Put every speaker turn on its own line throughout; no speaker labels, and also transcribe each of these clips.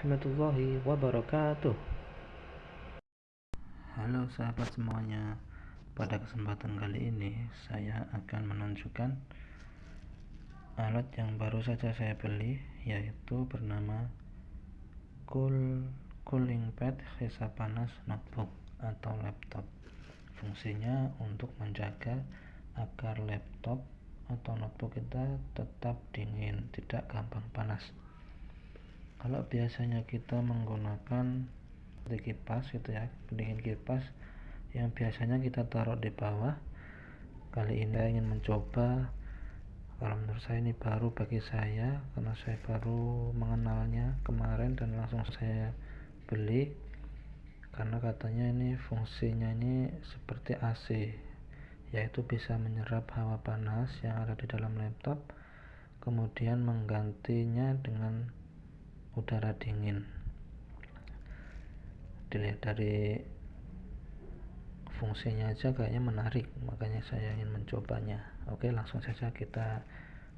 warahmatullahi wabarakatuh. Halo sahabat semuanya Pada kesempatan kali ini Saya akan menunjukkan Alat yang baru saja saya beli Yaitu bernama Cool Cooling Pad Hisap Panas Notebook Atau laptop. Fungsinya untuk menjaga Agar laptop atau notebook kita tetap dingin Tidak gampang panas kalau biasanya kita menggunakan kipas gitu ya pendingin kipas yang biasanya kita taruh di bawah. Kali ini saya ingin mencoba. Kalau menurut saya ini baru bagi saya karena saya baru mengenalnya kemarin dan langsung saya beli. Karena katanya ini fungsinya ini seperti AC yaitu bisa menyerap hawa panas yang ada di dalam laptop kemudian menggantinya dengan udara dingin. Dilihat dari fungsinya aja kayaknya menarik makanya saya ingin mencobanya. Oke langsung saja kita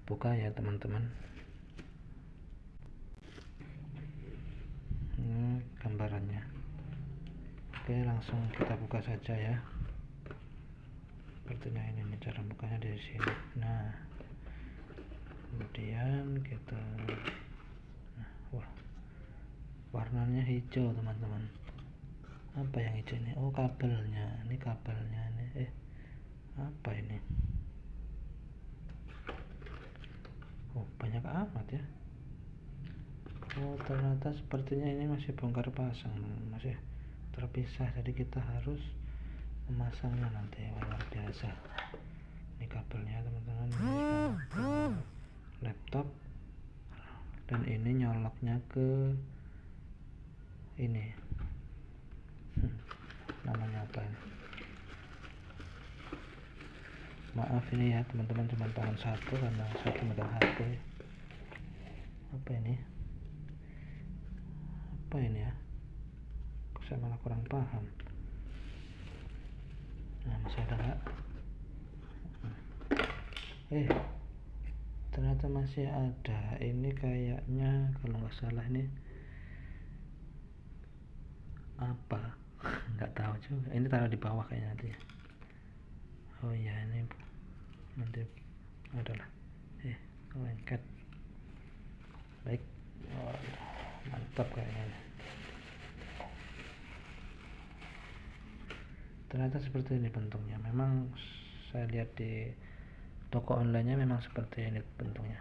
buka ya teman-teman. Ini gambarannya. Oke langsung kita buka saja ya. Sepertinya ini cara bukanya dari sini. Nah kemudian kita warnanya hijau teman-teman. Apa yang hijau ini? Oh kabelnya. Ini kabelnya ini. Eh apa ini? Oh banyak amat ya. Oh ternyata sepertinya ini masih bongkar pasang masih terpisah. Jadi kita harus memasangnya nanti luar biasa. Ini kabelnya teman-teman. Laptop. Dan ini nyoloknya ke ini. Hmm, namanya apa ini? Maaf ini ya teman-teman cuma tangan satu karena satu megang HP. Apa ini? Apa ini ya? Saya malah kurang paham? Nah masih ada gak hmm. eh ternyata masih ada. Ini kayaknya kalau nggak salah ini apa? Nggak tahu juga. Ini taruh di bawah kayaknya nanti ya. Oh iya ini nanti adalah eh lengket. Baik. Oh, mantap kayaknya ternyata seperti ini bentuknya. Memang saya lihat di toko online nya memang seperti ini bentuknya.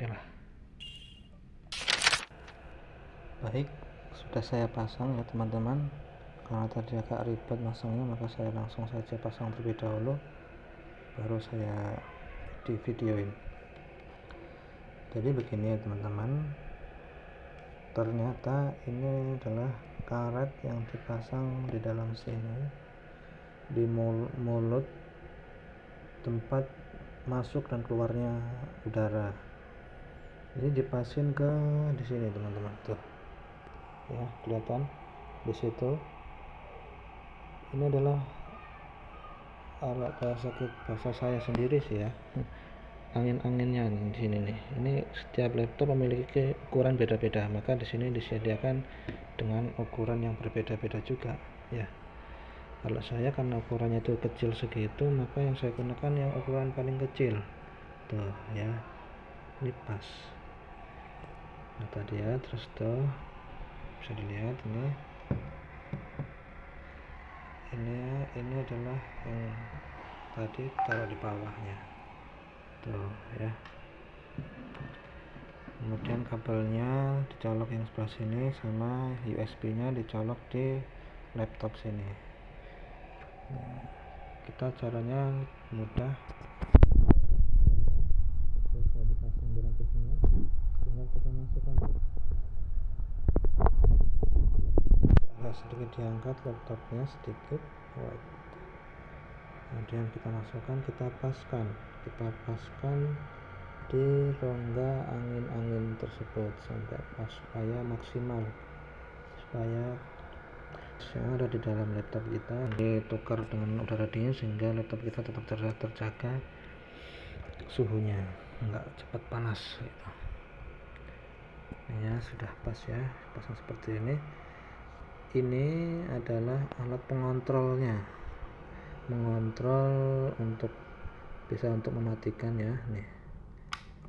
Oke lah baik sudah saya pasang ya teman-teman. Karena tadi agak ribet masangnya maka saya langsung saja pasang terlebih dahulu baru saya di videoin jadi begini ya teman-teman. Ternyata ini adalah karet yang dipasang di dalam sini di mulut tempat masuk dan keluarnya udara. Ini dipasin ke di sini teman-teman. Tuh ya kelihatan di situ. Ini adalah alat bahasa bahasa saya sendiri sih ya. Angin-anginnya di sini nih. Ini setiap laptop memiliki ukuran beda-beda maka di sini disediakan dengan ukuran yang berbeda-beda juga ya. Kalau saya karena ukurannya itu kecil segitu maka yang saya gunakan yang ukuran paling kecil. Tuh ya. Ini pas. Nah tadi ya terus tuh bisa dilihat ini. Ini ini adalah yang tadi taruh di bawahnya. Tuh ya. Kemudian kabelnya dicolok yang sebelah sini sama USB nya dicolok di laptop sini. Kita caranya mudah bisa dipasang di rakitnya tinggal kita masukkan agak sedikit diangkat laptopnya sedikit kemudian kita masukkan kita paskan. Kita paskan di rongga angin-angin tersebut sampai pas supaya maksimal. Supaya yang ada di dalam laptop kita ditukar dengan udara dingin sehingga laptop kita tetap terjaga suhunya. Enggak cepat panas gitu. ya sudah pas ya pasang seperti ini ini adalah alat pengontrolnya. Mengontrol untuk bisa untuk mematikan ya nih.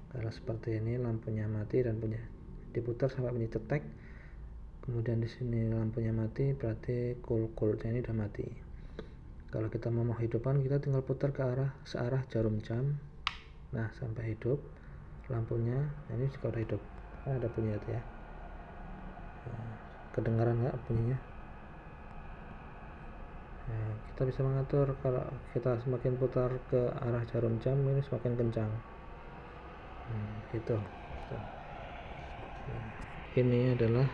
Kalau seperti ini lampunya mati dan punya diputar sampai bunyi cetek. Kemudian di sini lampunya mati berarti cool coolnya ini udah mati. Kalau kita mau menghidupkan kita tinggal putar ke arah searah jarum jam. Nah sampai hidup lampunya nah ini juga udah hidup. Nah, ada bunyi ya kedengaran nggak bunyinya? Nah, kita bisa mengatur kalau kita semakin putar ke arah jarum jam ini semakin kencang. Hmm, gitu, nah, ini adalah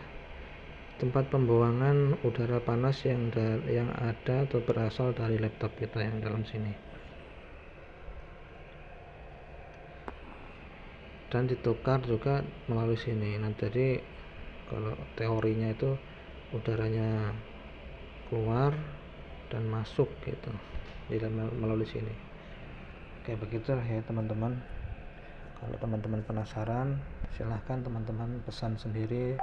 tempat pembuangan udara panas yang yang ada atau berasal dari laptop kita yang dalam sini. Dan ditukar juga melalui sini. Nah jadi kalau teorinya itu udaranya keluar dan masuk gitu jadi melalui sini. Oke begitulah ya teman-teman. Kalau teman-teman penasaran silahkan teman-teman pesan sendiri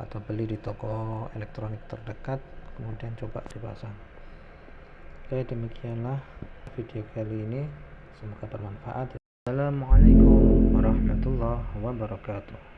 atau beli di toko elektronik terdekat kemudian coba dipasang. Oke demikianlah video kali ini. Semoga bermanfaat. Assalamualaikum warahmatullahi wabarakatuh